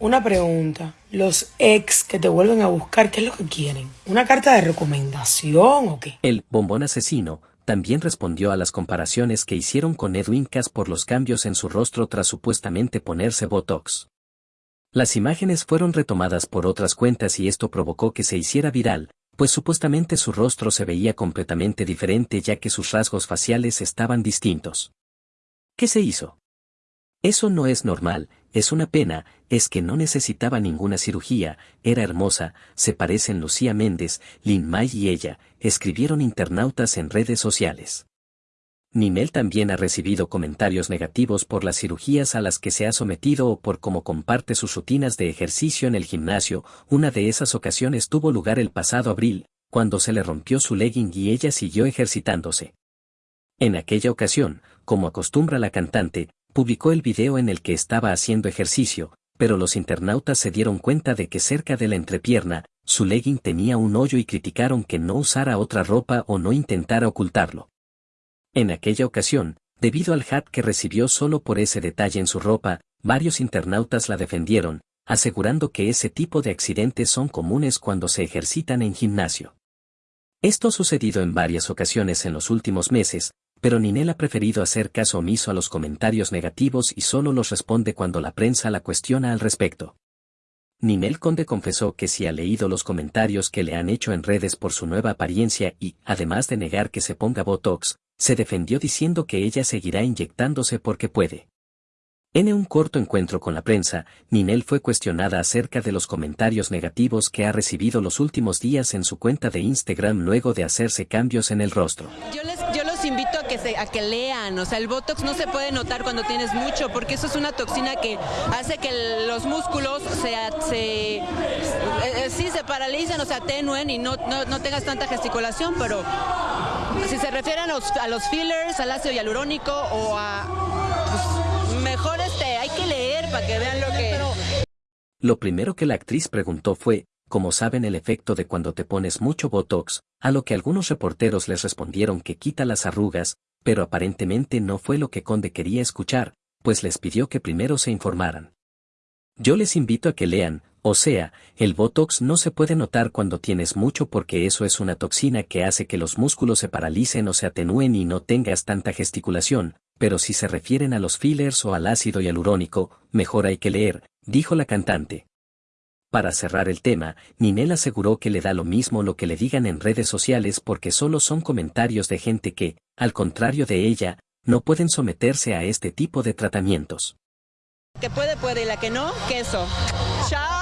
Una pregunta. Los ex que te vuelven a buscar, ¿qué es lo que quieren? ¿Una carta de recomendación o qué? El bombón asesino también respondió a las comparaciones que hicieron con Edwin Cass por los cambios en su rostro tras supuestamente ponerse Botox. Las imágenes fueron retomadas por otras cuentas y esto provocó que se hiciera viral, pues supuestamente su rostro se veía completamente diferente ya que sus rasgos faciales estaban distintos. ¿Qué se hizo? Eso no es normal, es una pena, es que no necesitaba ninguna cirugía, era hermosa, se parecen Lucía Méndez, Lin May y ella, escribieron internautas en redes sociales. Ninel también ha recibido comentarios negativos por las cirugías a las que se ha sometido o por cómo comparte sus rutinas de ejercicio en el gimnasio, una de esas ocasiones tuvo lugar el pasado abril, cuando se le rompió su legging y ella siguió ejercitándose. En aquella ocasión, como acostumbra la cantante, publicó el video en el que estaba haciendo ejercicio, pero los internautas se dieron cuenta de que cerca de la entrepierna, su legging tenía un hoyo y criticaron que no usara otra ropa o no intentara ocultarlo. En aquella ocasión, debido al hat que recibió solo por ese detalle en su ropa, varios internautas la defendieron, asegurando que ese tipo de accidentes son comunes cuando se ejercitan en gimnasio. Esto ha sucedido en varias ocasiones en los últimos meses, pero Ninel ha preferido hacer caso omiso a los comentarios negativos y solo los responde cuando la prensa la cuestiona al respecto. Ninel Conde confesó que si ha leído los comentarios que le han hecho en redes por su nueva apariencia y, además de negar que se ponga Botox, se defendió diciendo que ella seguirá inyectándose porque puede. En un corto encuentro con la prensa, Ninel fue cuestionada acerca de los comentarios negativos que ha recibido los últimos días en su cuenta de Instagram luego de hacerse cambios en el rostro invito a que, se, a que lean, o sea, el Botox no se puede notar cuando tienes mucho, porque eso es una toxina que hace que los músculos se, se eh, eh, sí, se paralicen o se atenúen y no, no, tengas tanta gesticulación, pero si se refieren a los, a los fillers, al ácido hialurónico o a... Pues, mejor este, hay que leer para que vean lo que... Lo primero que la actriz preguntó fue, como saben el efecto de cuando te pones mucho Botox, a lo que algunos reporteros les respondieron que quita las arrugas, pero aparentemente no fue lo que Conde quería escuchar, pues les pidió que primero se informaran. Yo les invito a que lean, o sea, el Botox no se puede notar cuando tienes mucho porque eso es una toxina que hace que los músculos se paralicen o se atenúen y no tengas tanta gesticulación, pero si se refieren a los fillers o al ácido hialurónico, mejor hay que leer, dijo la cantante. Para cerrar el tema, Ninel aseguró que le da lo mismo lo que le digan en redes sociales porque solo son comentarios de gente que, al contrario de ella, no pueden someterse a este tipo de tratamientos. Que puede, puede, y la que no, queso. Chao.